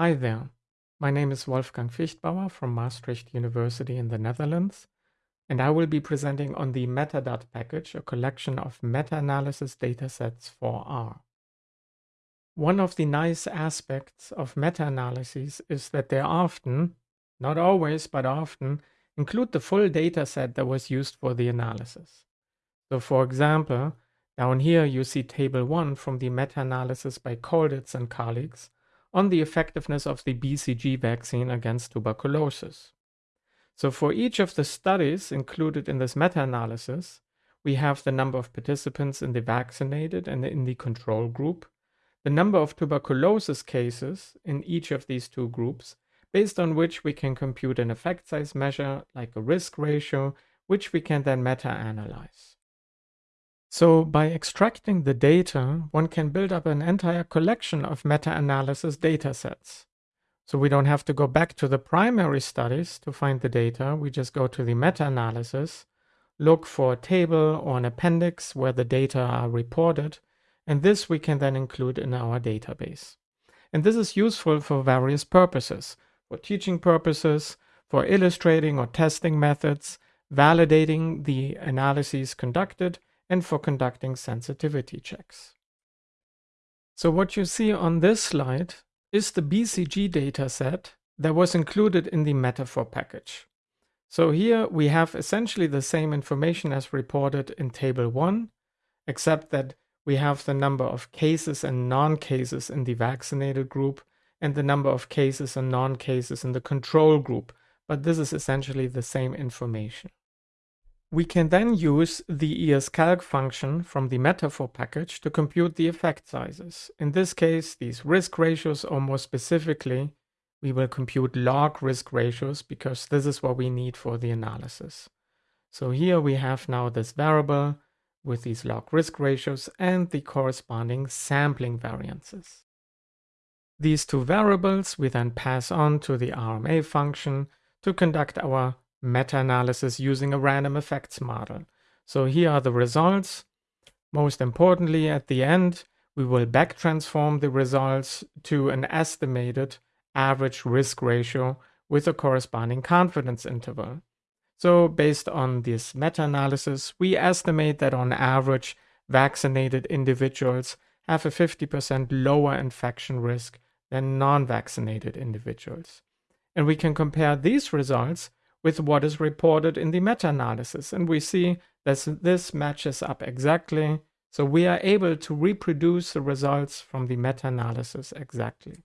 Hi there. My name is Wolfgang Viechtbauer from Maastricht University in the Netherlands, and I will be presenting on the MetaDat package, a collection of meta-analysis datasets for R. One of the nice aspects of meta-analyses is that they often, not always, but often, include the full dataset that was used for the analysis. So for example, down here you see table 1 from the meta-analysis by Colditz and colleagues, on the effectiveness of the BCG vaccine against tuberculosis. So for each of the studies included in this meta-analysis, we have the number of participants in the vaccinated and in the control group, the number of tuberculosis cases in each of these two groups, based on which we can compute an effect size measure like a risk ratio, which we can then meta-analyze. So by extracting the data, one can build up an entire collection of meta-analysis datasets. So we don't have to go back to the primary studies to find the data. We just go to the meta-analysis, look for a table or an appendix where the data are reported, and this we can then include in our database. And this is useful for various purposes, for teaching purposes, for illustrating or testing methods, validating the analyses conducted, and for conducting sensitivity checks. So what you see on this slide is the BCG dataset that was included in the metafor package. So here we have essentially the same information as reported in table 1, except that we have the number of cases and non-cases in the vaccinated group and the number of cases and non-cases in the control group, but this is essentially the same information. We can then use the escalc function from the metafor package to compute the effect sizes. In this case, these risk ratios, or more specifically, we will compute log risk ratios because this is what we need for the analysis. So here we have now this variable with these log risk ratios and the corresponding sampling variances. These two variables we then pass on to the RMA function to conduct our meta-analysis using a random effects model. So here are the results. Most importantly, at the end, we will back transform the results to an estimated average risk ratio with a corresponding confidence interval. So based on this meta-analysis, we estimate that on average, vaccinated individuals have a 50% lower infection risk than non-vaccinated individuals. And we can compare these results with what is reported in the meta-analysis. And we see that this matches up exactly. So we are able to reproduce the results from the meta-analysis exactly.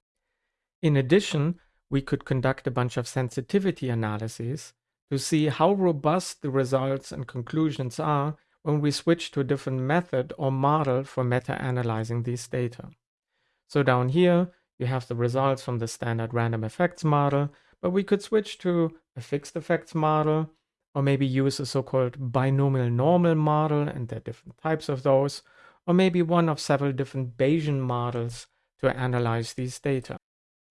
In addition, we could conduct a bunch of sensitivity analyses to see how robust the results and conclusions are when we switch to a different method or model for meta-analyzing these data. So down here, you have the results from the standard random effects model, but we could switch to a fixed effects model, or maybe use a so-called binomial normal model, and there are different types of those, or maybe one of several different Bayesian models to analyze these data.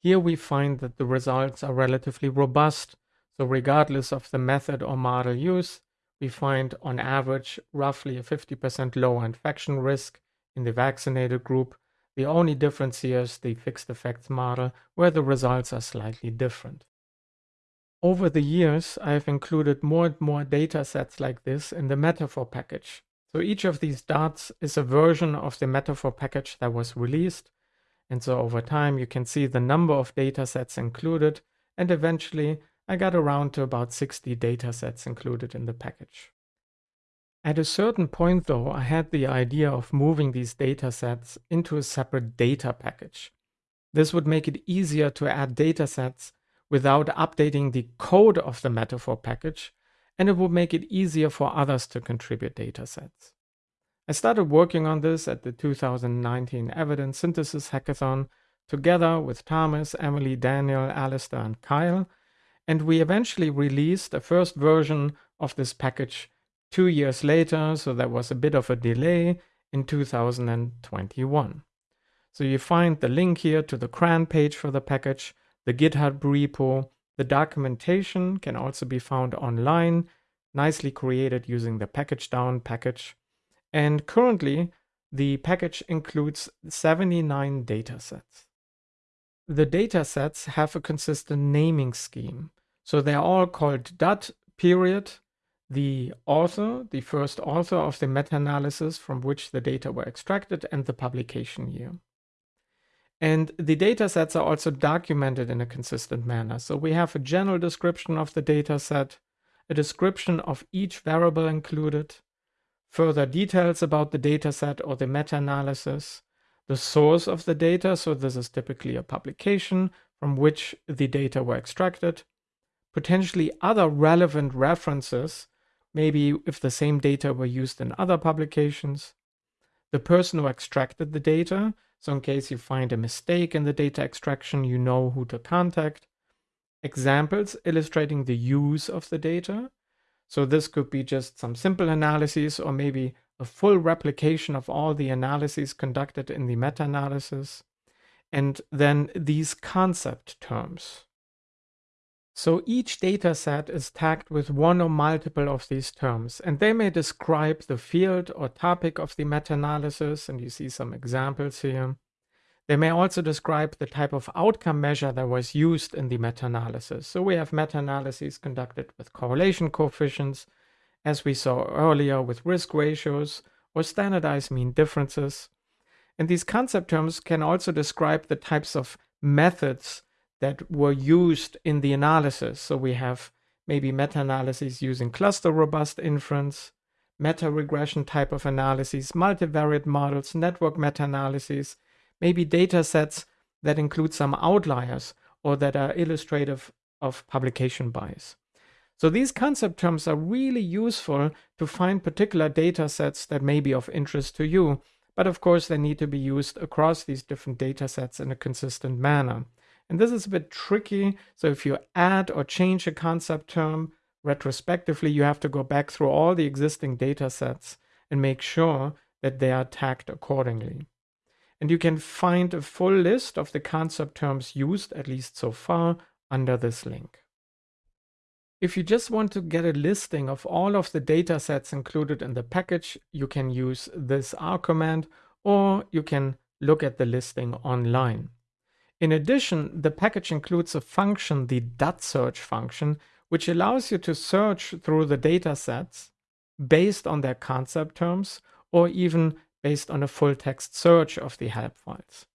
Here we find that the results are relatively robust, so regardless of the method or model use, we find on average roughly a 50% lower infection risk in the vaccinated group. The only difference here is the fixed effects model, where the results are slightly different. Over the years, I've included more and more data sets like this in the Metafor package. So each of these dots is a version of the Metafor package that was released. And so over time, you can see the number of data sets included. And eventually, I got around to about 60 data sets included in the package. At a certain point, though, I had the idea of moving these data sets into a separate data package. This would make it easier to add data sets without updating the code of the metafor package, and it would make it easier for others to contribute datasets. I started working on this at the 2019 Evidence Synthesis Hackathon together with Thomas, Emily, Daniel, Alistair, and Kyle, and we eventually released a first version of this package two years later, so there was a bit of a delay in 2021. So you find the link here to the CRAN page for the package, the GitHub repo. The documentation can also be found online, nicely created using the pkgdown package. And currently, the package includes 79 datasets. the datasets have a consistent naming scheme. So they're all called DAT period, the author, the first author of the meta-analysis from which the data were extracted, and the publication year. And the data sets are also documented in a consistent manner. So we have a general description of the data set, a description of each variable included, further details about the data set or the meta-analysis, the source of the data, so this is typically a publication from which the data were extracted, potentially other relevant references, maybe if the same data were used in other publications, the person who extracted the data, so in case you find a mistake in the data extraction, you know who to contact, examples illustrating the use of the data, so this could be just some simple analyses or maybe a full replication of all the analyses conducted in the meta-analysis, and then these concept terms. So each data set is tagged with one or multiple of these terms, and they may describe the field or topic of the meta-analysis, and you see some examples here. They may also describe the type of outcome measure that was used in the meta-analysis. So we have meta-analyses conducted with correlation coefficients, as we saw earlier with risk ratios or standardized mean differences. And these concept terms can also describe the types of methods that were used in the analysis. So we have maybe meta-analyses using cluster robust inference, meta-regression type of analyses, multivariate models, network meta-analyses, maybe data sets that include some outliers or that are illustrative of publication bias. So these concept terms are really useful to find particular data sets that may be of interest to you. But of course, they need to be used across these different data sets in a consistent manner. And this is a bit tricky. So if you add or change a concept term retrospectively, you have to go back through all the existing data sets and make sure that they are tagged accordingly. And you can find a full list of the concept terms used, at least so far, under this link. If you just want to get a listing of all of the data sets included in the package, you can use this R command or you can look at the listing online. In addition, the package includes a function, the dot .search function, which allows you to search through the data sets based on their concept terms or even based on a full text search of the help files.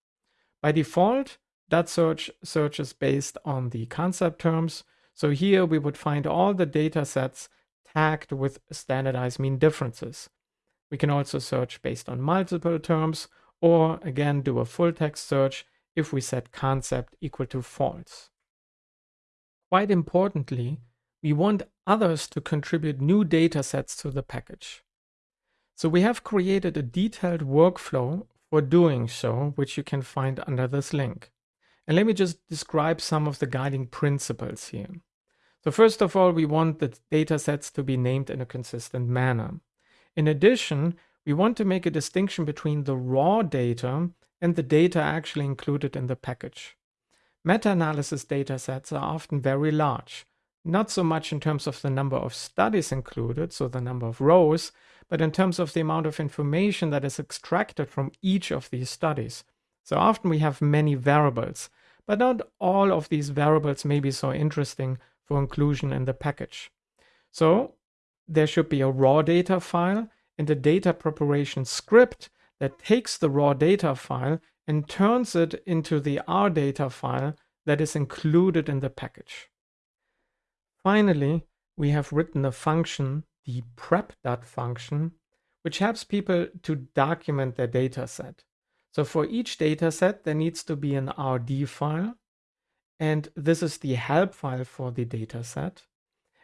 By default, dot .search searches based on the concept terms. So here we would find all the data sets tagged with standardized mean differences. We can also search based on multiple terms or again do a full text search if we set concept equal to false. Quite importantly, we want others to contribute new data sets to the package. So we have created a detailed workflow for doing so, which you can find under this link. And let me just describe some of the guiding principles here. So first of all, we want the data sets to be named in a consistent manner. In addition, we want to make a distinction between the raw data and the data actually included in the package. Meta-analysis data sets are often very large, not so much in terms of the number of studies included, so the number of rows, but in terms of the amount of information that is extracted from each of these studies. So often we have many variables, but not all of these variables may be so interesting for inclusion in the package. So there should be a raw data file and a data preparation script that takes the raw data file and turns it into the R data file that is included in the package. Finally, we have written a function the prep.dat function, which helps people to document their data set. So for each data set, there needs to be an RD file. And this is the help file for the data set.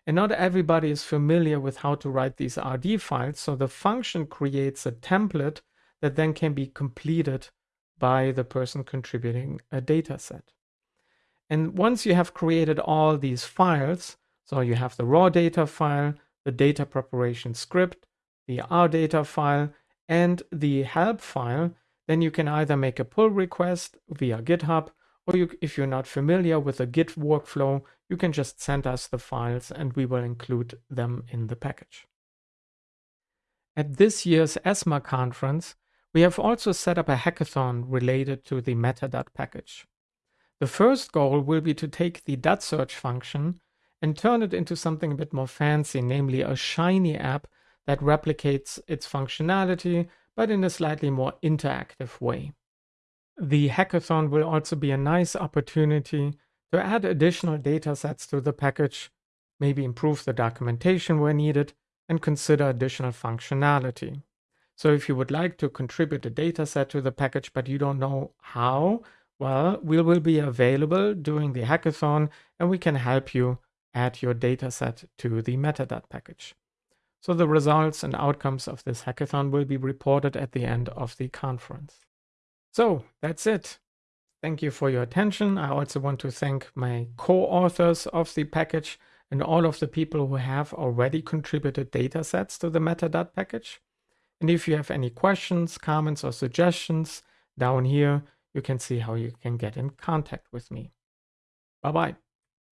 And not everybody is familiar with how to write these RD files. So the function creates a template that then can be completed by the person contributing a data set. And once you have created all these files, so you have the raw data file, the data preparation script, the R data file, and the help file, then you can either make a pull request via GitHub, or you, if you're not familiar with the Git workflow, you can just send us the files and we will include them in the package. At this year's ESMA conference, we have also set up a hackathon related to the Meta.dat package. The first goal will be to take the .search function and turn it into something a bit more fancy, namely a Shiny app that replicates its functionality, but in a slightly more interactive way. The hackathon will also be a nice opportunity to add additional datasets to the package, maybe improve the documentation where needed, and consider additional functionality. So if you would like to contribute a dataset to the package, but you don't know how, well, we will be available during the hackathon and we can help you add your dataset to the Metadata package. So the results and outcomes of this hackathon will be reported at the end of the conference. So that's it. Thank you for your attention. I also want to thank my co-authors of the package and all of the people who have already contributed datasets to the Metadata package. And if you have any questions, comments, or suggestions, down here you can see how you can get in contact with me. Bye bye.